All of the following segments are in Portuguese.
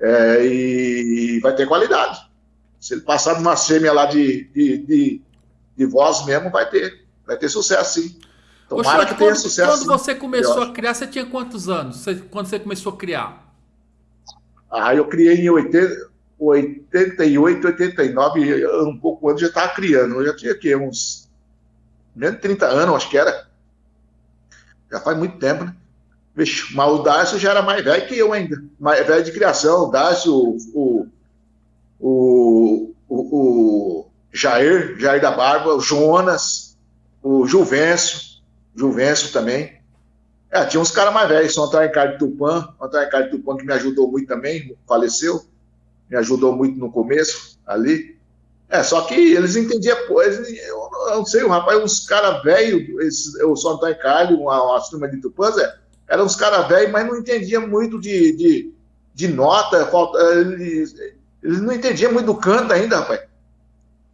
É, e vai ter qualidade. Se ele passar numa sêmia lá de, de, de, de voz mesmo, vai ter. Vai ter sucesso, sim. Tomara que tenha quando, sucesso. Quando você começou a criar, você tinha quantos anos? Você, quando você começou a criar? Ah, eu criei em 80, 88, 89, um pouco antes já estava criando. Eu já tinha aqui uns menos de 30 anos, acho que era. Já faz muito tempo, né? Vixe, mas o Dácio já era mais velho que eu ainda. Mais velho de criação. O Dácio, o, o, o, o Jair, Jair da Barba, o Jonas, o Juvencio, Juvencio também. É, tinha uns caras mais velhos, São Antônio Ricardo Tupã, Antônio Ricardo Tupã que me ajudou muito também, faleceu, me ajudou muito no começo, ali. É, só que eles entendiam coisa, eu não sei, o rapaz, uns caras velhos, o São Antônio Ricardo, uma, uma turma de Tupãs, é, eram uns caras velhos, mas não entendiam muito de, de, de nota, falta, eles, eles não entendiam muito do canto ainda, rapaz.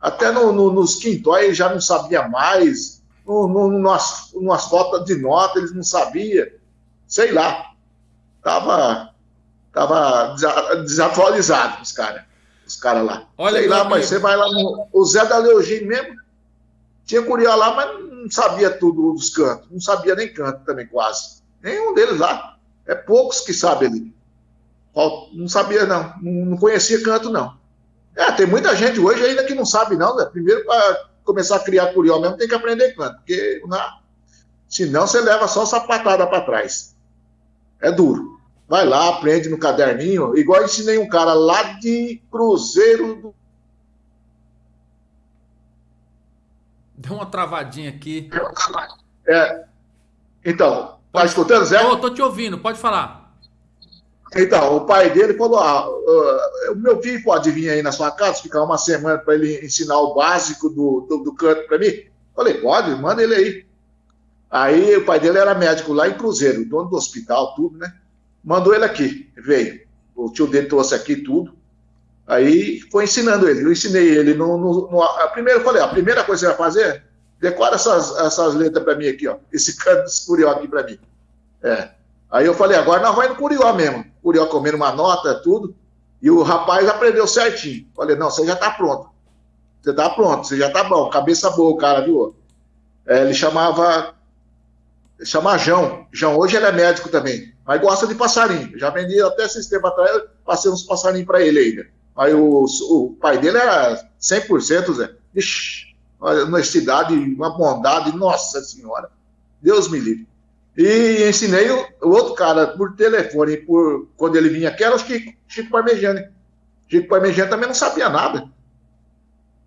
Até no, no, nos quintóis já não sabia mais, no, no, nas, nas fotos de nota eles não sabiam, sei lá. Tava, tava desatualizado os caras, os caras lá. Olha sei lá, mas você vai lá no. O Zé da Leogim mesmo, tinha curió lá, mas não sabia tudo dos cantos, não sabia nem canto também, quase. Nenhum deles lá. É poucos que sabem ali. Não sabia, não. Não conhecia canto, não. É, tem muita gente hoje ainda que não sabe, não. Né? Primeiro, para começar a criar curió mesmo, tem que aprender canto. Porque na... Senão você leva só sapatada para trás. É duro. Vai lá, aprende no caderninho. Igual ensinei um cara lá de Cruzeiro do Deu uma travadinha aqui. É. Então, Tá escutando, Zé? Tô, tô te ouvindo, pode falar. Então, o pai dele falou: ah, uh, o meu filho pode vir aí na sua casa, ficar uma semana para ele ensinar o básico do, do, do canto para mim? Falei, pode, manda ele aí. Aí o pai dele era médico lá em Cruzeiro, dono do hospital, tudo, né? Mandou ele aqui, veio. O tio dele trouxe aqui tudo. Aí foi ensinando ele. Eu ensinei ele no. no, no primeiro eu falei: a primeira coisa que você vai fazer Decora essas, essas letras para mim aqui, ó. Esse canto desse curió aqui para mim. É. Aí eu falei, agora nós vamos no curió mesmo. Curió comendo uma nota, tudo. E o rapaz aprendeu certinho. Falei, não, você já está pronto. Você está pronto, você já está bom. Cabeça boa o cara, viu? É, ele chamava. Chama João. João, hoje ele é médico também. Mas gosta de passarinho. Já vendi até esse tempo atrás, passei uns passarinhos para ele ainda. Aí o, o pai dele era 100%, Zé. Ixi, uma honestidade, uma bondade, nossa senhora, Deus me livre. E ensinei o, o outro cara por telefone, por, quando ele vinha aqui, era o Chico, Chico Parmegiani. Chico Parmegiani também não sabia nada.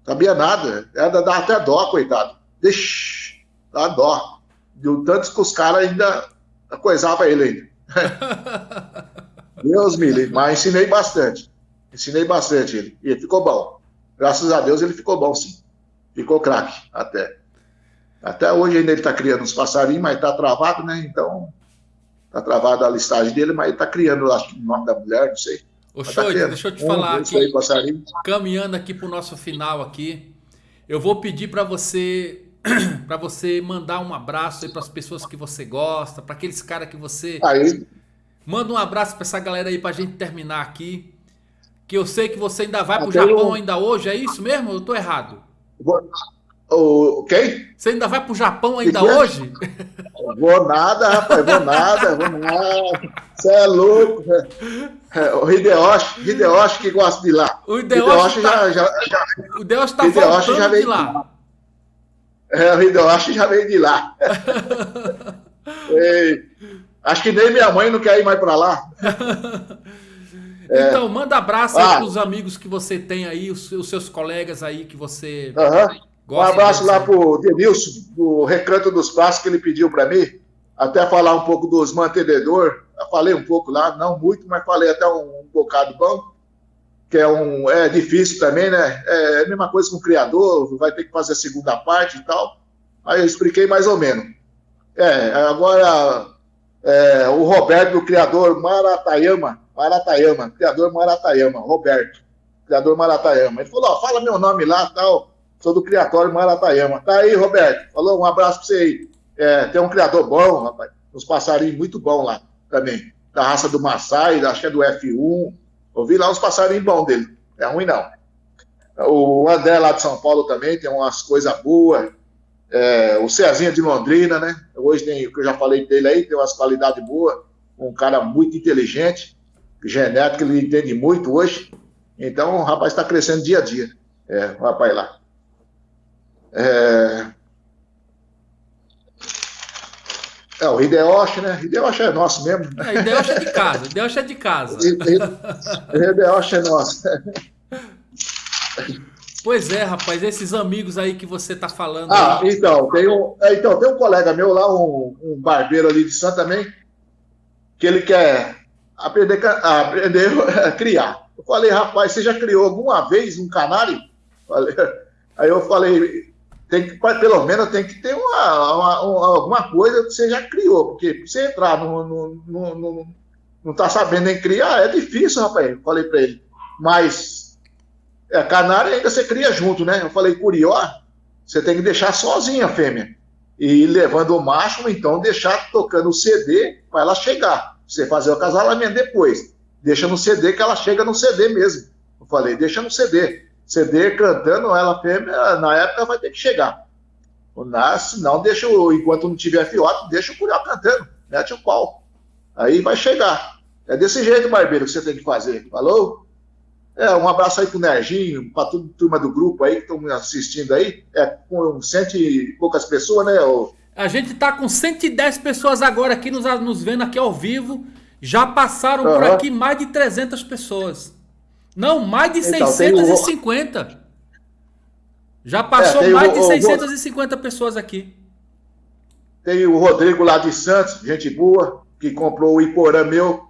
Sabia nada. Era dar até dó, coitado. Deixa, dá dó. Deu tantos que os caras ainda coisavam ele ainda. Deus me livre. Mas ensinei bastante. Ensinei bastante ele. E ele ficou bom. Graças a Deus ele ficou bom, sim ficou craque até. Até hoje ainda ele está criando uns passarinhos, mas está travado, né? Então, está travada a listagem dele, mas ele está criando, acho que o nome da mulher, não sei. Ô, tá deixa eu te um, falar aqui, aí, caminhando aqui para o nosso final aqui, eu vou pedir para você para você mandar um abraço aí para as pessoas que você gosta, para aqueles caras que você aí. manda um abraço para essa galera aí para a gente terminar aqui. Que eu sei que você ainda vai para o Japão ainda hoje, é isso mesmo? Eu estou errado? O, quem? Você ainda vai pro Japão ainda que hoje? Vou nada, rapaz, vou nada, vou nada. Você é louco. É, o Hideyoshi, Hideyoshi que gosta de lá. O Hideyoshi, tá, já, já, já, o Hideyoshi tá Hideyoshi já veio de lá. É, o Hideyoshi já veio de lá. Ei, acho que nem minha mãe não quer ir mais para lá. É. Então, manda abraço ah. para os amigos que você tem aí, os, os seus colegas aí que você uhum. gosta. Um abraço lá para o Denilson, do Recanto dos Passos, que ele pediu para mim, até falar um pouco dos mantenedor. Eu falei um pouco lá, não muito, mas falei até um, um bocado bom, que é, um, é difícil também, né? É a mesma coisa com o criador, vai ter que fazer a segunda parte e tal. Aí eu expliquei mais ou menos. É, agora, é, o Roberto, do criador Maratayama, Maratayama, criador Maratayama, Roberto, criador Maratayama. Ele falou: ó, fala meu nome lá, tal, sou do criatório Maratayama. Tá aí, Roberto. Falou, um abraço pra você aí. É, tem um criador bom, rapaz, uns passarinhos muito bom lá também, da raça do Maasai, acho que é do F1. Ouvi lá uns passarinhos bons dele. É ruim não. O André lá de São Paulo também tem umas coisas boas. É, o Cezinha de Londrina, né? Hoje tem, que eu já falei dele aí, tem umas qualidades boas. Um cara muito inteligente, genético, ele entende muito hoje. Então o rapaz está crescendo dia a dia. É, o rapaz lá. É, é o Hideyoshi, né? Hideyoshi é nosso mesmo. É, Hideyoshi é de casa. Hideyoshi é de casa. Hideyoshi é nosso. Pois é, rapaz, esses amigos aí que você tá falando. Ah, aí... então, tem um, é, então, tem um colega meu lá, um, um barbeiro ali de Santo também, que ele quer aprender, aprender a criar. Eu falei, rapaz, você já criou alguma vez um canário? Aí eu falei, tem que, pelo menos tem que ter uma, uma, uma, alguma coisa que você já criou, porque você entrar no, no, no, no não tá sabendo nem criar, é difícil, rapaz. Eu falei para ele. Mas é, canário ainda você cria junto, né? Eu falei, curió, você tem que deixar sozinha a fêmea. E levando o macho, então deixar tocando o CD para ela chegar. Você fazer o acasalamento depois. Deixa no CD que ela chega no CD mesmo. Eu falei, deixa no CD. CD cantando, ela fêmea, na época vai ter que chegar. Nasce, não deixa, enquanto não tiver fiote, deixa o curió cantando, mete o pau. Aí vai chegar. É desse jeito, barbeiro, que você tem que fazer. Falou? É, um abraço aí pro Nerginho, pra toda a turma do grupo aí que estão me assistindo aí. É, com cento e poucas pessoas, né? O... A gente tá com 110 pessoas agora aqui nos, nos vendo aqui ao vivo. Já passaram uhum. por aqui mais de 300 pessoas. Não, mais de então, 650. O... Já passou é, mais o, de 650 o... pessoas aqui. Tem o Rodrigo lá de Santos, gente boa, que comprou o Iporã meu.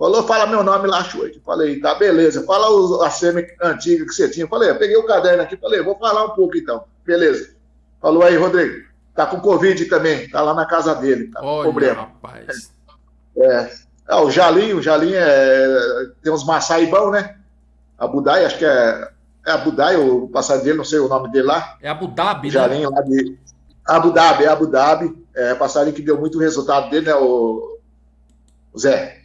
Falou, fala meu nome lá, Choite. Falei, tá, beleza. Fala os, a SEMI antiga que você tinha. Falei, peguei o caderno aqui, falei, vou falar um pouco então. Beleza. Falou aí, Rodrigo. Tá com Covid também, tá lá na casa dele. Tá Olha, problema. rapaz. É. é. o Jalim, o Jalim é, tem uns maçai bom, né? Abu Dhabi, acho que é, é Abu Dhabi, o passarinho dele, não sei o nome dele lá. É Abu Dhabi, né? Jalim, lá de Abu Dhabi, é Abu Dhabi. É passarinho que deu muito resultado dele, né, o, o Zé?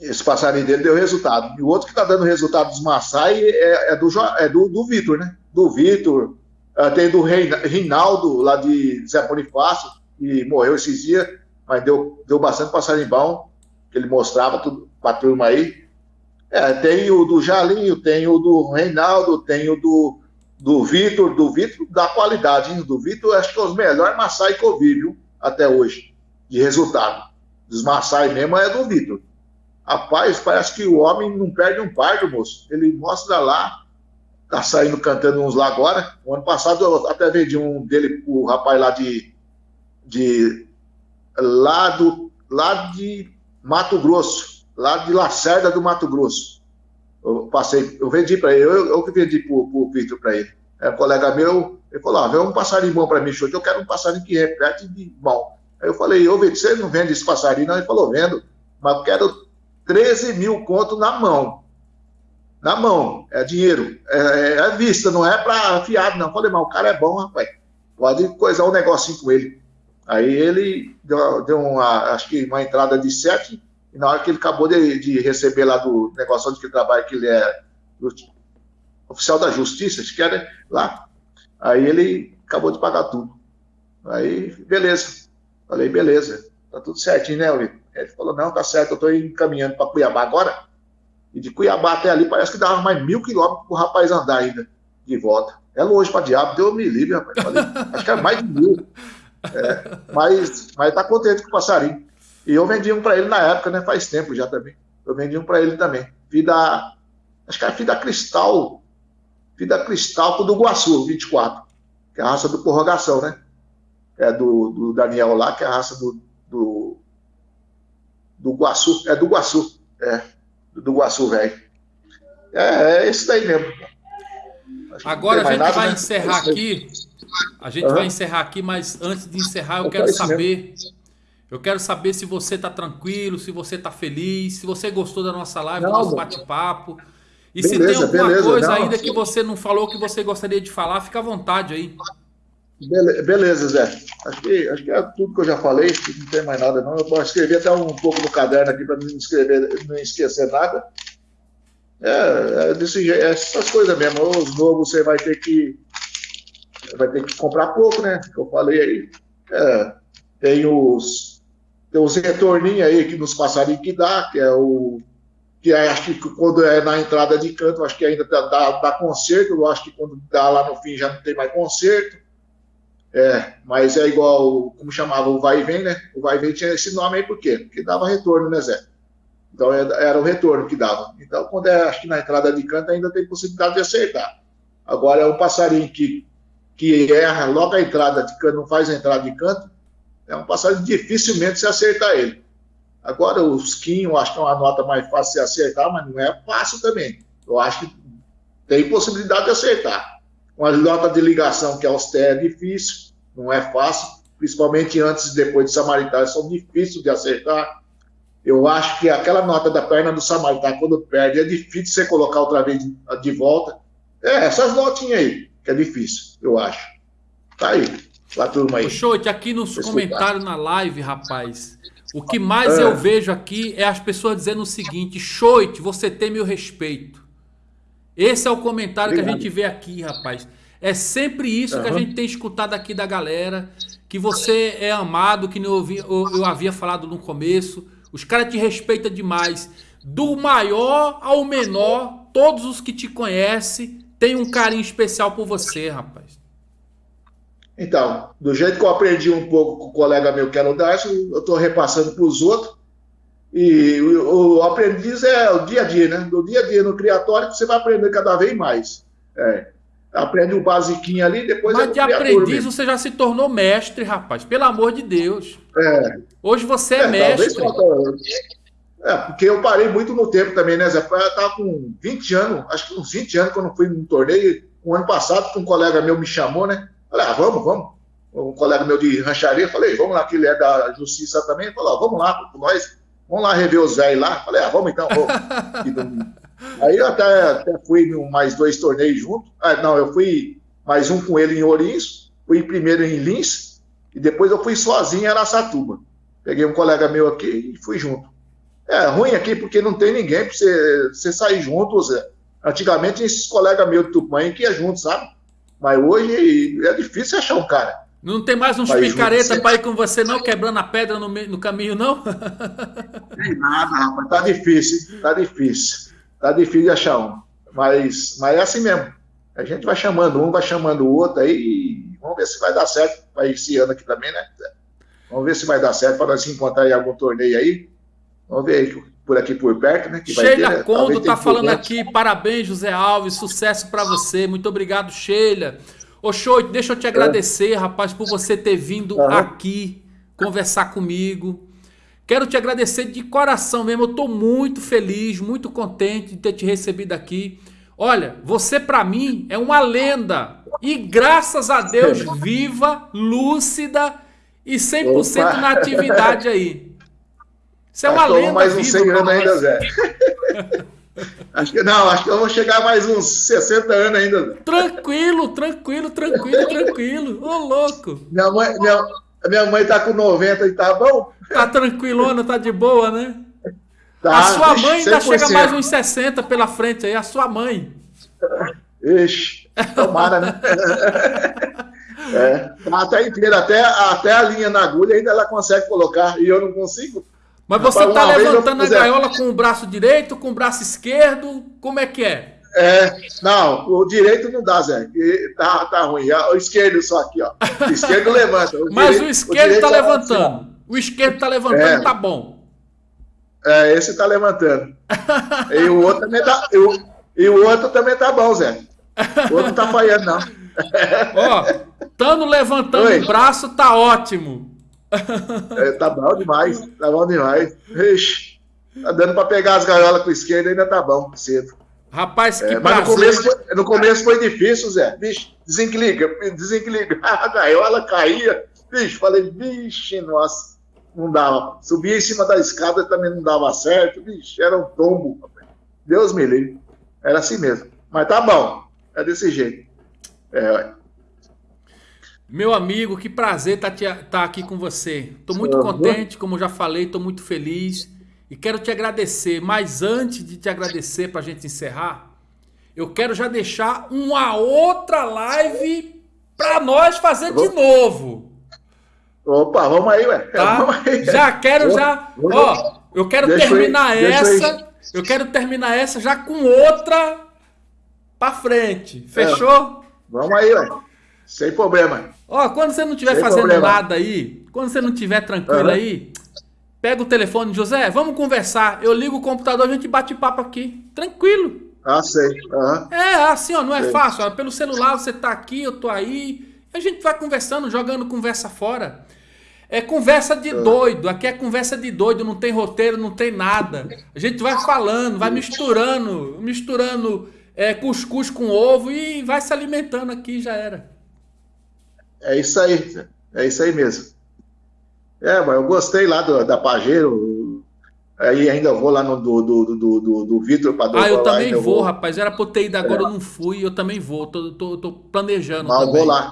Esse passarinho dele deu resultado. E o outro que está dando resultado dos Maasai é, é, do, é do, do Vitor, né? Do Vitor. Uh, tem do Reinaldo, lá de Zé Bonifácio, que morreu esses dias, mas deu, deu bastante passarinho bom, que ele mostrava tudo para a turma aí. É, tem o do Jalinho, tem o do Reinaldo, tem o do, do Vitor, do Vitor da qualidade, hein? do Vitor acho que é os melhores Massai que eu vi, viu? Até hoje, de resultado. Dos Massai mesmo é do Vitor. Rapaz, parece que o homem não perde um pardo, moço. Ele mostra lá, tá saindo cantando uns lá agora. O ano passado eu até vendi um dele o rapaz lá de, de lá, do, lá de Mato Grosso lá de Lacerda do Mato Grosso. Eu passei, eu vendi para ele, eu, eu que vendi para o Vitor para ele. É um colega meu, ele falou: ah, vê um passarinho bom para mim, show, eu quero um passarinho que repete de bom. Aí eu falei: ô Vitor, você não vende esse passarinho? Não, ele falou: vendo, mas quero 13 mil conto na mão. Na mão, é dinheiro, é, é, é vista, não é para fiado, não. Falei, mas o cara é bom, rapaz. Pode coisar um negocinho com ele. Aí ele deu, deu uma, acho que uma entrada de 7 e na hora que ele acabou de, de receber lá do negócio onde ele trabalha, que ele é oficial da justiça, acho que era lá, aí ele acabou de pagar tudo. Aí, beleza. Falei, beleza, tá tudo certinho, né, Olívio? Ele falou, não, tá certo, eu tô encaminhando para Cuiabá agora. E de Cuiabá até ali parece que dava mais mil quilômetros pro rapaz andar ainda, de volta. É longe para diabo, deu me livre, rapaz. Falei, acho que era mais de mil. É, mas, mas tá contente com o passarinho. E eu vendi um para ele na época, né? Faz tempo já também. Eu vendi um para ele também. Vida, acho que era Vida Cristal. Vida Cristal com do Guaçu, 24. Que é a raça do prorrogação, né? É do, do Daniel lá, que é a raça do, do Guaçu. É do Guaçu. É. Do Guaçu, velho. É, é esse daí mesmo. Agora a gente nada, vai né? encerrar aqui. A gente uhum. vai encerrar aqui, mas antes de encerrar, eu, eu quero saber. Eu quero saber se você está tranquilo, se você está feliz, se você gostou da nossa live, do nosso bate-papo. E beleza, se tem alguma beleza, coisa não, ainda que você não falou que você gostaria de falar, fica à vontade aí. Beleza, Zé. Acho que, acho que é tudo que eu já falei, não tem mais nada não. Eu escrevi até um pouco no caderno aqui para não escrever, não esquecer nada. É, é desse é essas coisas mesmo. Os novos você vai ter que vai ter que comprar pouco, né? Que eu falei aí. É, tem os tem os retorninhos aí que nos passarinhos que dá, que é o que é, acho que quando é na entrada de canto, acho que ainda dá, dá, dá conserto, eu acho que quando dá lá no fim já não tem mais conserto. É, mas é igual, como chamava o vai e vem, né? O vai e vem tinha esse nome aí por quê? Porque dava retorno, né, Zé? Então era o retorno que dava. Então, quando é, acho que na entrada de canto ainda tem possibilidade de acertar. Agora é um passarinho que, que erra logo a entrada de canto, não faz a entrada de canto, é um passarinho dificilmente se acertar ele. Agora, o skin, acho que é uma nota mais fácil de acertar, mas não é fácil também. Eu acho que tem possibilidade de acertar. Uma nota de ligação, que é austera, é difícil, não é fácil, principalmente antes e depois de Samaritano, são difíceis de acertar. Eu acho que aquela nota da perna do Samaritano, quando perde, é difícil você colocar outra vez de, volta. É, essas notinhas aí, que é difícil, eu acho. Tá aí, pra turma aí. Show, aqui nos comentários na live, rapaz. O que mais é. eu vejo aqui é as pessoas dizendo o seguinte: Choite, você tem meu respeito. Esse é o comentário Obrigado. que a gente vê aqui, rapaz. É sempre isso uhum. que a gente tem escutado aqui da galera. Que você é amado, que eu, eu, eu havia falado no começo. Os caras te respeitam demais. Do maior ao menor, todos os que te conhecem têm um carinho especial por você, rapaz. Então, do jeito que eu aprendi um pouco com o colega meu que era o Darcio, eu estou repassando para os outros. E o, o, aprendiz é o dia a dia, né? Do dia a dia no criatório que você vai aprender cada vez mais. É. Aprende o basiquinho ali, depois Mas é de aprendiz mesmo. você já se tornou mestre, rapaz. Pelo amor de Deus. É. Hoje você é, é mestre. É, porque eu parei muito no tempo também, né, Zé? Eu estava com 20 anos, acho que uns 20 anos, quando eu fui num torneio. Um ano passado, um colega meu me chamou, né? Falei, ah, vamos, vamos. Um colega meu de rancharia, falei, vamos lá, que ele é da justiça também. Falou, ah, vamos lá, nós, vamos lá rever os velhos lá. Falei, ah, vamos então, vamos. Aí eu até, até fui mais dois torneios junto. Ah, não, eu fui mais um com ele em Ourinhos, fui primeiro em Lins, e depois eu fui sozinho em Aracatuba. Peguei um colega meu aqui e fui junto. É ruim aqui porque não tem ninguém para você, você sair junto, Zé. Antigamente, esses colegas meus de Tupã que ia junto, sabe? Mas hoje é difícil achar um cara. Não tem mais uns picareta para ir com você, não, quebrando a pedra no, no caminho, não? Tem nada, rapaz. Tá difícil, tá difícil. Tá difícil de achar um. Mas, mas é assim mesmo. A gente vai chamando um, vai chamando o outro aí. Vamos ver se vai dar certo para esse ano aqui também, né? Vamos ver se vai dar certo para nós encontrar em algum torneio aí. Vamos ver aí por aqui por perto, né? Que Sheila ter, né? Condo tá falando aqui, parabéns, José Alves, sucesso para você. Muito obrigado, Sheila. Ô, Show, deixa eu te agradecer, é. rapaz, por você ter vindo uhum. aqui conversar comigo. Quero te agradecer de coração mesmo. Eu tô muito feliz, muito contente de ter te recebido aqui. Olha, você para mim é uma lenda. E graças a Deus, viva, lúcida e 100% Opa. na atividade aí. Você é uma lenda mais uns 100 anos ainda, Zé. acho que, não, acho que eu vou chegar mais uns 60 anos ainda. Tranquilo, tranquilo, tranquilo, tranquilo. Ô, louco. Minha mãe, minha, minha mãe tá com 90 e tá bom? Tá tranquilona, tá de boa, né? Tá, a sua mãe ainda 100%. chega mais uns 60 pela frente aí, a sua mãe. Ixi, tomara, né? é, tá até inteira, até, até a linha na agulha ainda ela consegue colocar e eu não consigo. Mas você está levantando a gaiola com o braço direito, com o braço esquerdo? Como é que é? É, não, o direito não dá, Zé. Tá, tá ruim. É o esquerdo só aqui, ó. O esquerdo levanta. O Mas direito, o esquerdo está levantando. Assim, o esquerdo está levantando, é. tá bom. É, esse está levantando. e o outro também tá. E o, outro também tá bom, Zé. O outro não tá falhando, não. Ó, estando levantando Oi. o braço, tá ótimo. É, tá bom demais, tá bom demais. Ixi, tá dando para pegar as gaiolas com a esquerda, ainda tá bom, cedo. Rapaz, que é, mas no começo, foi, no começo foi difícil, Zé. Vixe, desencliga, desencliga. A gaiola caía. Vixe, falei, vixe, nossa, não dava. Subia em cima da escada também não dava certo. Vixe, era um tombo. Deus me livre. Era assim mesmo. Mas tá bom, é desse jeito. É, meu amigo, que prazer estar tá, tá aqui com você. Estou muito contente, como já falei, estou muito feliz. e quero te agradecer. Mas antes de te agradecer para a gente encerrar, eu quero já deixar uma outra live para nós fazer de novo. Opa, vamos aí, ué. Tá? Vamos aí. Já quero, já. Ó, eu quero terminar essa. Eu quero terminar essa já com outra para frente. Fechou? É. Vamos aí, ué. Sem problema. Ó, quando você não estiver fazendo problema. nada aí, quando você não estiver tranquilo uhum. aí, pega o telefone, José, vamos conversar. Eu ligo o computador, a gente bate papo aqui. Tranquilo. Ah, sei. Uhum. É, assim, ó, não é sei. fácil. Ó, pelo celular você tá aqui, eu tô aí. A gente vai conversando, jogando conversa fora. É conversa de uhum. doido. Aqui é conversa de doido, não tem roteiro, não tem nada. A gente vai falando, vai misturando, misturando é, cuscuz com ovo e vai se alimentando aqui, já era. É isso aí, é isso aí mesmo. É, mas eu gostei lá do, da Pajero. Aí ainda vou lá no do, do, do, do, do Vitor para Ah, eu também vou, vou, rapaz. Era pra eu ter ido agora, é. eu não fui. Eu também vou. Tô, tô, tô planejando. Mas também. vou lá.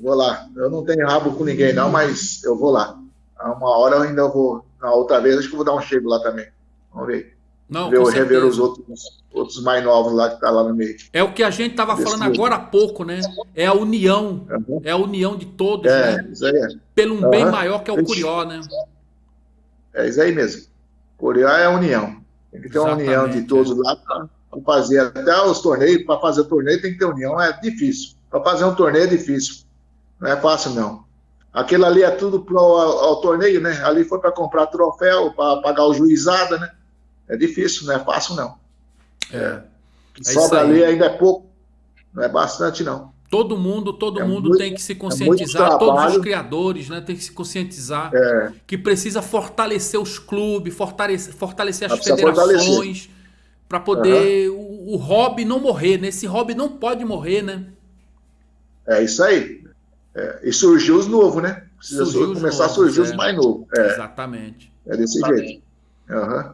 Vou lá. Eu não tenho rabo com ninguém, não, mas eu vou lá. Uma hora eu ainda vou. Na outra vez, acho que vou dar um chego lá também. Vamos ver. Não, ver, rever os outros, outros mais novos lá que tá lá no meio. É o que a gente tava falando agora há pouco, né? É a união. Uhum. É a união de todos, é, né? Isso aí é. Pelo um uhum. bem maior que é o Curió, né? É isso aí mesmo. Curió é a união. Tem que ter Exatamente, uma união de todos é. lá para fazer até os torneios. Para fazer o torneio tem que ter união. É difícil. Para fazer um torneio é difícil. Não é fácil, não. Aquilo ali é tudo pro, ao, ao torneio, né? Ali foi para comprar troféu, para pagar o juizada, né? É difícil, não é fácil, não. É. é sobra ali ainda é pouco, não é bastante, não. Todo mundo, todo é mundo muito, tem que se é conscientizar, é todos os criadores, né, tem que se conscientizar é. que precisa fortalecer os clubes, fortalecer, fortalecer as federações para poder uhum. o, o, hobby não morrer, né? Esse hobby não pode morrer, né? É isso aí. É, e surgiu os novos, né? Precisa surgiu começar novos, a surgir os é. mais novos. Exatamente. É desse jeito. Uhum.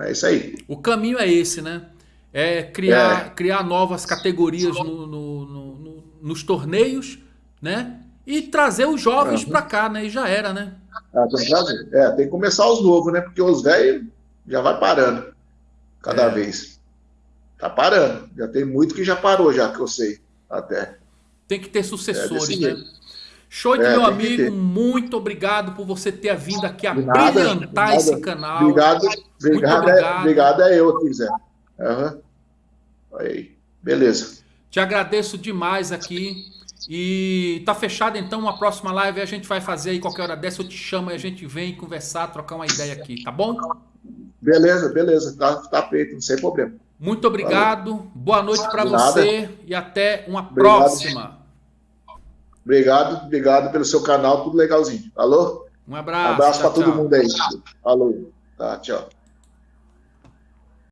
É isso aí. O caminho é esse, né? É criar, é. criar novas categorias no, no, no, nos torneios, né? E trazer os jovens uhum. para cá, né? E já era, né? Ah. É, tem que começar os novos, né? Porque os velhos já vai parando cada é. vez. Tá parando. Já tem muito que já parou, já que eu sei, até. Tem que ter sucessores, é né? Show de é, meu amigo, muito obrigado por você ter vindo aqui a nada, brilhantar esse canal. Obrigado, obrigado, obrigado. É, obrigado é eu, quiser. Uhum. Aí, beleza. Te agradeço demais aqui. E tá fechado então uma próxima live a gente vai fazer aí qualquer hora dessa eu te chamo e a gente vem conversar, trocar uma ideia aqui, tá bom? Beleza, beleza, tá, tá feito, sem problema. Muito obrigado, Valeu. boa noite para você e até uma obrigado. próxima. Obrigado, obrigado pelo seu canal, tudo legalzinho. Alô? Um abraço. Um abraço para todo mundo aí. Falou. Tá, tchau.